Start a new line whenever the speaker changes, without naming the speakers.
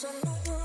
Sometimes i not